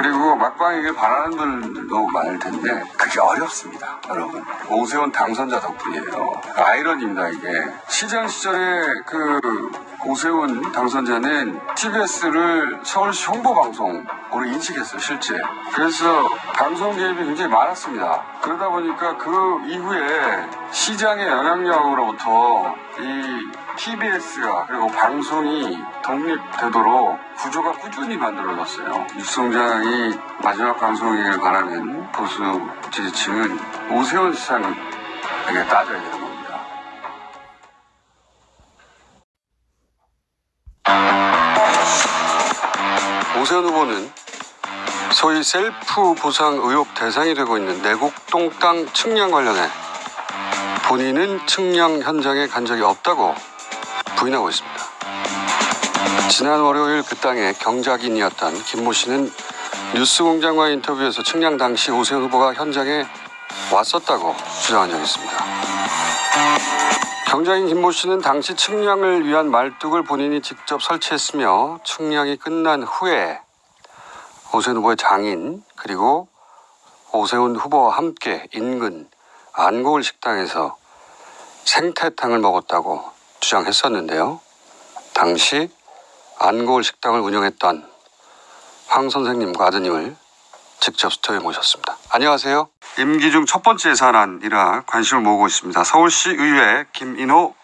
그리고 막방에게 바라는 분들도 많을 텐데 그게 어렵습니다, 여러분. 오세훈 당선자 덕분이에요. 아이러니입니다, 이게. 시장 시절에 그 오세훈 당선자는 TBS를 서울시 홍보방송으로 인식했어요, 실제. 그래서 방송 개입이 굉장히 많았습니다. 그러다 보니까 그 이후에 시장의 영향력으로부터 이 TBS가 그리고 방송이 독립되도록 구조가 꾸준히 만들어졌어요. 뉴스공장이 마지막 방송이길 바라는 보수 지지층은 오세훈 시장에게 따져야 되는 겁니다. 오세훈 후보는 소위 셀프 보상 의혹 대상이 되고 있는 내곡동 땅 측량 관련해 본인은 측량 현장에 간 적이 없다고 부인하고 있습니다. 지난 월요일 그 땅의 경작인이었던 김모 씨는 뉴스공장과의 인터뷰에서 측량 당시 오세훈 후보가 현장에 왔었다고 주장한 적이 있습니다. 경작인 김모 씨는 당시 측량을 위한 말뚝을 본인이 직접 설치했으며 측량이 끝난 후에 오세훈 후보의 장인 그리고 오세훈 후보와 함께 인근 안고을 식당에서 생태탕을 먹었다고 주장했었는데요. 당시 안고을 식당을 운영했던 황 선생님과 아드님을 직접 스튜디오에 모셨습니다. 안녕하세요. 임기 중첫 번째 예산안이라 관심을 모으고 있습니다. 서울시 의회 김인호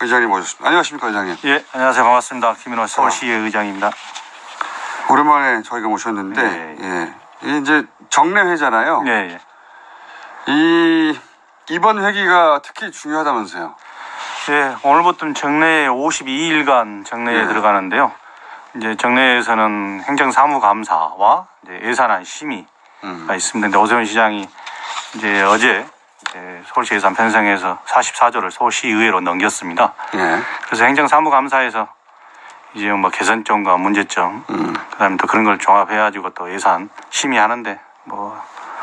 의장님 모셨습니다. 안녕하십니까 의장님. 예, 안녕하세요. 반갑습니다. 김인호 서울시의 의장입니다. 오랜만에 저희가 모셨는데 네. 예. 이게 이제 정례회잖아요. 예, 예. 이 이번 회기가 특히 중요하다면서요. 예, 오늘부터 정례에 52일간 정례에 네. 들어가는데요. 이제 정례에서는 행정사무감사와 예산안 심의가 음. 있습니다. 근데 오세훈 시장이 이제 어제 이제 서울시 예산 편성해서 44조를 서울시의회로 넘겼습니다. 예. 그래서 행정사무감사에서 이제 뭐 개선점과 문제점, 음. 그다음에 또 그런 걸 종합해가지고 또 예산 심의하는데 뭐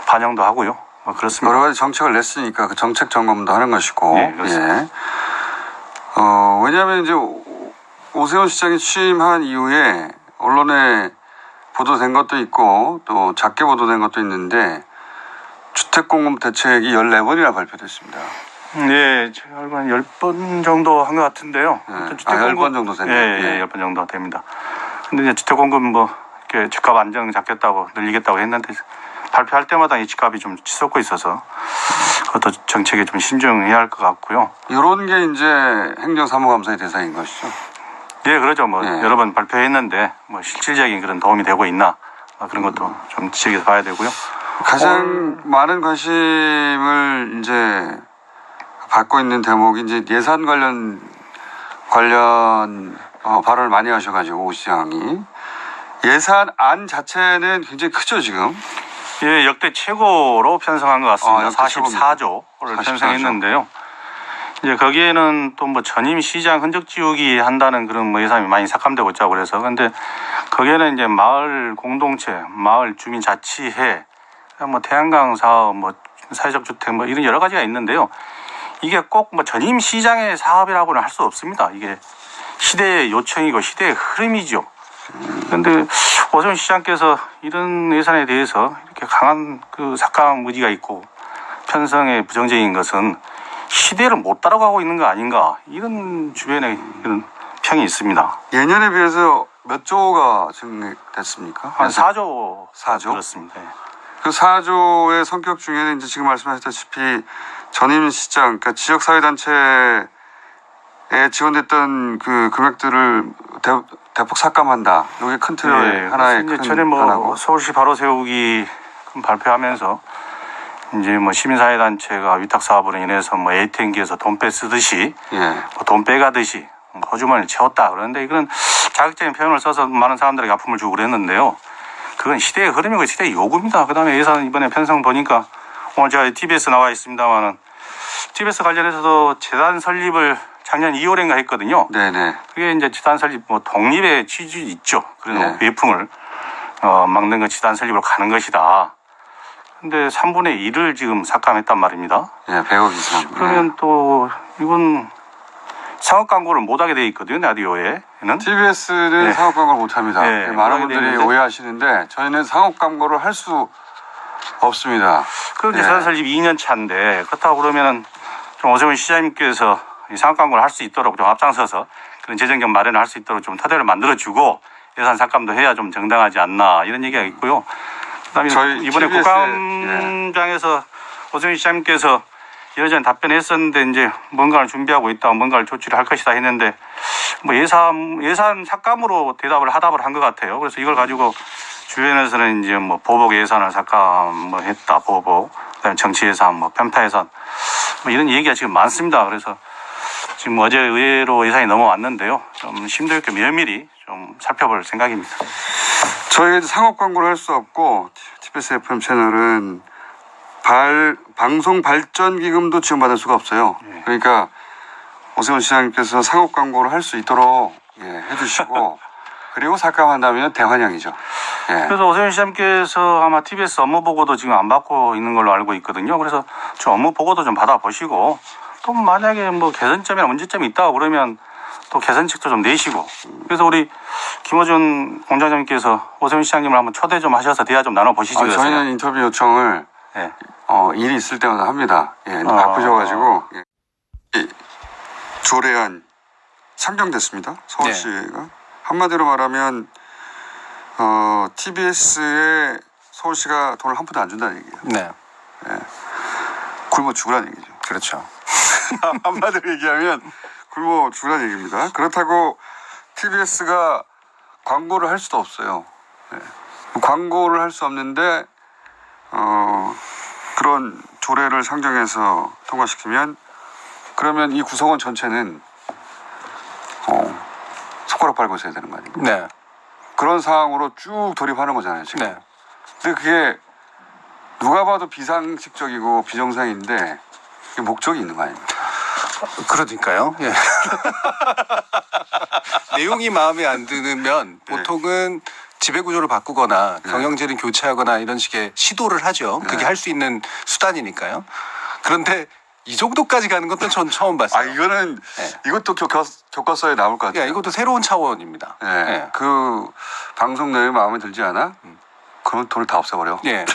반영도 하고요. 뭐 그렇습니다. 여러 가지 정책을 냈으니까 그 정책 점검도 하는 것이고. 네, 그렇습니다. 예. 어, 왜냐하면 이제 오- 오세훈 시장이 취임한 이후에 언론에 보도된 것도 있고 또 작게 보도된 것도 있는데 주택공급 대책이 14번이나 발표됐습니다. 네, 제가 알고 한 10번 정도 한 것 같은데요. 네. 아무튼 아, 10번 정도 됐네요. 예, 예, 예. 10번 정도 됩니다. 근데 이제 주택공급 뭐, 이렇게 집값 안정 잡겠다고 늘리겠다고 했는데 발표할 때마다 이 집값이 좀 치솟고 있어서 그것도 정책에 좀 신중해야 할 것 같고요. 이런 게 이제 행정사무감사의 대상인 것이죠. 예, 그러죠. 뭐, 예. 여러 번 발표했는데 뭐 실질적인 그런 도움이 되고 있나 아, 그런 것도 좀 지적해서 봐야 되고요. 가장 많은 관심을 이제 받고 있는 대목이 이제 예산 관련 관련 어, 발언을 많이 하셔가지고 오 시장이 예산안 자체는 굉장히 크죠 지금. 예, 역대 최고로 편성한 것 같습니다. 아, 역대 최고입니다. 44조를 44조. 편성했는데요. 이제 거기에는 또 뭐 전임 시장 흔적 지우기 한다는 그런 뭐 예산이 많이 삭감되고 있자고 그래서 근데 거기에는 이제 마을 공동체, 마을 주민 자치회, 뭐 태양광 사업, 뭐 사회적 주택 뭐 이런 여러 가지가 있는데요. 이게 꼭 뭐 전임 시장의 사업이라고는 할 수 없습니다. 이게 시대의 요청이고 시대의 흐름이죠. 그런데 오세훈 시장께서 이런 예산에 대해서 이렇게 강한 그 삭감 의지가 있고 편성에 부정적인 것은 시대를 못 따라가고 있는 거 아닌가 이런 주변에 이런 평이 있습니다. 예년에 비해서 몇 조가 증액됐습니까? 한 4조 4조? 그렇습니다. 예. 그 4조의 성격 중에는 이제 지금 말씀하셨다시피 전임 시장, 그러니까 지역사회단체에 지원됐던 그 금액들을 대, 대폭 삭감한다. 이게 큰 틀의 예, 하나의 큰 전에 뭐 변화고. 서울시 바로 세우기 발표하면서 이제 뭐 시민사회 단체가 위탁 사업으로 인해서 뭐 ATM기에서 돈 빼쓰듯이 예. 뭐 돈 빼가듯이 호주머니를 채웠다 그러는데 이건 자극적인 표현을 써서 많은 사람들에게 아픔을 주고 그랬는데요. 그건 시대의 흐름이고 시대의 요구입니다. 그다음에 예산 이번에 편성 보니까 오늘 제가 TBS 나와 있습니다만은 TBS 관련해서도 재단 설립을 작년 2월인가 했거든요. 네네. 그게 이제 재단 설립 뭐 독립의 취지 있죠. 그런 네. 외풍을 어, 막는 건 재단 설립으로 가는 것이다. 근데 3분의 1을 지금 삭감했단 말입니다. 예, 100억 이상. 그러면 또 이건 상업 광고를 못 하게 돼 있거든요 라디오에는. TBS는 네. 상업 광고를 못 합니다. 네, 많은 못하게 분들이. 오해하시는데 저희는 상업 광고를 할 수 없습니다. 그런데 네. 제가 설립 2년 차인데 그렇다고 그러면은 좀 오세훈 시장님께서 이 광고를 할수 있도록 좀 앞장서서 그런 재정적 마련을 할 수 있도록 좀 토대를 만들어주고 예산 삭감도 해야 좀 정당하지 않나 이런 얘기가 있고요. 그다음에 이번에 TBS 에, 국감장에서 오세훈 시장님께서 여전히 답변했었는데 이제 뭔가를 준비하고 있다, 뭔가를 조치를 할 것이다 했는데 뭐 예산 예산 삭감으로 대답을 하답을 한 것 같아요. 그래서 이걸 가지고 주변에서는 이제 뭐 보복 예산을 삭감 뭐 했다, 보복, 그다음에 정치 예산, 뭐 편파 예산 뭐 이런 얘기가 지금 많습니다. 그래서 지금 어제 의회로 예산이 넘어왔는데요. 좀 심도 있게 면밀히 좀 살펴볼 생각입니다. 저희가 이제 상업 광고를 할 수 없고 TBS FM 채널은 발, 방송 발전 기금도 지원받을 수가 없어요. 네. 그러니까 오세훈 시장님께서 상업 광고를 할 수 있도록 예, 해주시고 그리고 삭감한다면 대환영이죠. 예. 그래서 오세훈 시장님께서 아마 TBS 업무 보고도 지금 안 받고 있는 걸로 알고 있거든요. 그래서 좀 업무 보고도 좀 받아보시고 또 만약에 뭐 개선점이나 문제점이 있다고 그러면 또 개선책도 좀 내시고 그래서 우리 김호준 공장장님께서 오세훈 시장님을 한번 초대 좀 하셔서 대화 좀 나눠 보시지 아, 그러세요. 저희는 인터뷰 요청을 예. 어, 일이 있을 때마다 합니다. 예, 아. 바쁘셔가지고 예. 이 조례안 상정됐습니다. 서울시가 한마디로 말하면 어, TBS에 서울시가 돈을 한 푼도 안 준다는 얘기예요. 네, 굶어 죽으라는 얘기죠. 그렇죠. 한마디로 얘기하면 굶어 죽으라는 얘기입니다. 그렇다고 TBS가 광고를 할 수도 없어요. 예. 광고를 할 수 없는데 어, 그런 조례를 상정해서 통과시키면 그러면 이 구성원 전체는 어, 손가락 빨고 있어야 되는 거 아닙니까? 네, 그런 상황으로 쭉 돌입하는 거잖아요 지금. 네. 근데 그게 누가 봐도 비상식적이고 비정상인데 목적이 있는 거 아닙니까? 그러니까요. 예. 내용이 마음에 안 드면 네. 보통은 지배 구조를 바꾸거나 경영진을 교체하거나 이런 식의 시도를 하죠. 그게 네. 할수 있는 수단이니까요. 그런데 이 정도까지 가는 것도 전 처음 봤어요. 아 이거는 네. 이것도 교과, 교과서에 나올 것 같아요. 야, 이것도 새로운 차원입니다. 예. 예. 그 방송 내용이 마음에 들지 않아? 그러면 돈을 다 없애버려. 예.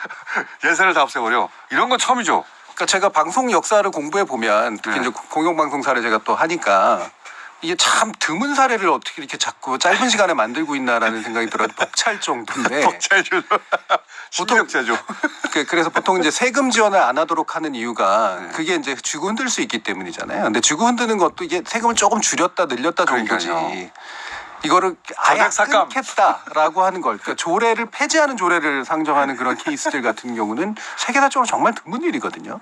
예산을 다 없애버려. 이런 건 처음이죠. 그러니까 제가 방송 역사를 공부해 보면 특히 네. 이제 공영방송사를 제가 또 하니까 이게 참 드문 사례를 어떻게 이렇게 자꾸 짧은 시간에 만들고 있나라는 생각이 들어요. 벅찰 정도인데. 벅차죠. 신경자죠. 그- 그래서 보통 이제 세금 지원을 안 하도록 하는 이유가 네. 그게 이제 쥐고 흔들 수 있기 때문이잖아요. 근데 쥐고 흔드는 것도 이게 세금을 조금 줄였다 늘렸다 정도지. 그러니까요. 이거를 아예 삭감. 끊겠다라고 하는 걸 그러니까 조례를 폐지하는 조례를 상정하는 그런 케이스들 같은 경우는 세계사적으로 정말 드문 일이거든요.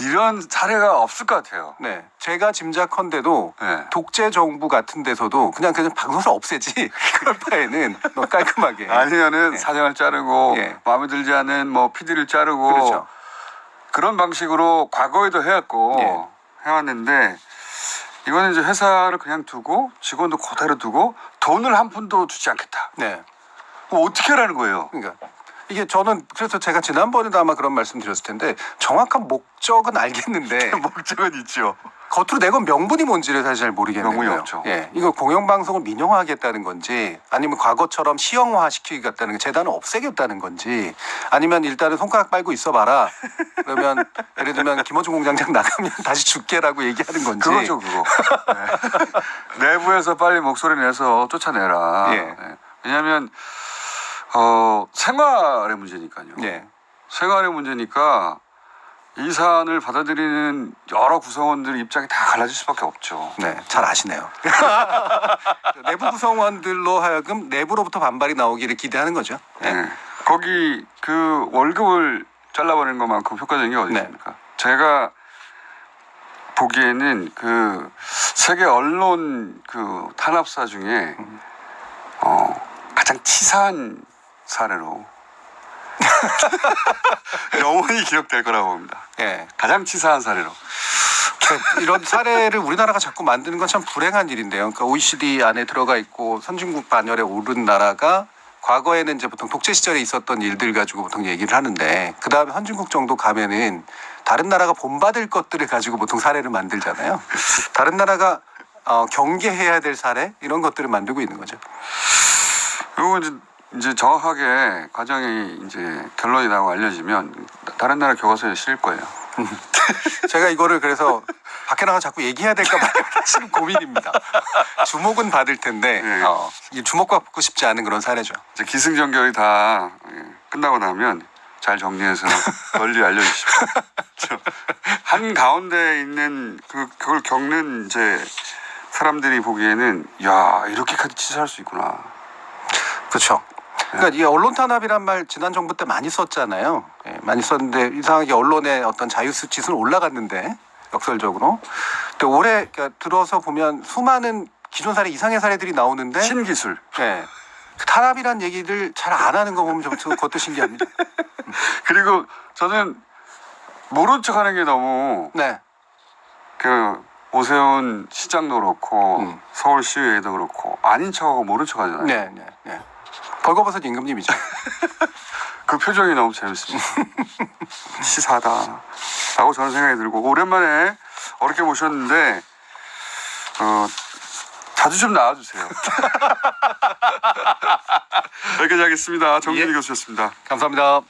이런 사례가 없을 것 같아요. 네, 제가 짐작컨대도 네. 독재 정부 같은 데서도 그냥 그냥 방송사 없애지 그럴 바에는 너 깔끔하게 아니면은 네. 사장을 자르고 예. 마음에 들지 않은 뭐 PD를 자르고 그렇죠. 그런 방식으로 과거에도 해왔고 예. 해왔는데 이거는 이제 회사를 그냥 두고 직원도 그대로 두고 돈을 한 푼도 주지 않겠다. 네. 어떻게 하라는 거예요? 그러니까 이게 저는 그래서 제가 지난번에도 아마 그런 말씀 드렸을 텐데 정확한 목적은 알겠는데 목적은 있죠. 겉으로 내건 명분이 뭔지를 사실 잘 모르겠는 명분이. 없죠. 예, 이거 공영방송을 민영화하겠다는 건지 아니면 과거처럼 시형화 시키겠다는 게 재단을 없애겠다는 건지 아니면 일단은 손가락 빨고 있어봐라 그러면 예를 들면 김호중 공장장 나가면 다시 줄게라고 얘기하는 건지 그거죠, 그거. 네. 내부에서 빨리 목소리 내서 쫓아내라. 예. 네. 왜냐하면 어, 생활의 문제니까요. 예. 생활의 문제니까 이 사안을 받아들이는 여러 구성원들 입장이 다 갈라질 수밖에 없죠. 네, 잘 아시네요. 내부 구성원들로 하여금 내부로부터 반발이 나오기를 기대하는 거죠. 네. 네. 거기 그 월급을 잘라버리는 것만큼 효과적인 게 어디 네. 있습니까? 제가 보기에는 그 세계 언론 그 탄압사 중에 어, 가장 치사한 사례로 영원히 기억될 거라고 봅니다. 예. 가장 치사한 사례로. 이런 사례를 우리나라가 자꾸 만드는 건 참 불행한 일인데요. 그러니까 OECD 안에 들어가 있고 선진국 반열에 오른 나라가 과거에는 이제 보통 독재 시절에 있었던 일들 가지고 보통 얘기를 하는데 그 다음에 선진국 정도 가면은 다른 나라가 본받을 것들을 가지고 보통 사례를 만들잖아요. 다른 나라가 어, 경계해야 될 사례 이런 것들을 만들고 있는 거죠. 그리고 이제, 이제 정확하게 과정이 이제 결론이 나고 알려지면 다른 나라 교과서에 실릴 거예요. 제가 이거를 그래서 밖에 나가 자꾸 얘기해야 될까 봐 지금 고민입니다. 주목은 받을 텐데 네. 어, 이 주목받고 싶지 않은 그런 사례죠. 이제 기승전결이 다 예, 끝나고 나면 잘 정리해서 널리 알려주십시오. 저, 한 가운데 있는 그 그걸 겪는 이제 사람들이 보기에는 야 이렇게까지 치사할 수 있구나. 그렇죠. 그러니까 이 언론 탄압이란 말 지난 정부 때 많이 썼잖아요. 예, 많이 썼는데 이상하게 언론의 어떤 자유 수치수는 올라갔는데 역설적으로. 근데 올해 그러니까 들어서 보면 수많은 기존 사례 이상의 사례들이 나오는데 신기술. 예. 그 탄압이란 얘기를 잘 안 하는 거 보면 좀 그것도 신기합니다. 그리고 저는 모른 척 하는 게 너무 네. 그 오세훈 시장도 그렇고 음. 서울시의회도 그렇고 아닌 척하고 모른 척 하잖아요. 네, 네, 네. 벌거벗은 임금님이죠. 그 표정이 너무 재밌습니다. 치사하다라고 저는 생각이 들고 오랜만에 어렵게 모셨는데 어, 자주 좀 나와주세요. 여기까지 하겠습니다. 정준희 예. 교수였습니다. 감사합니다.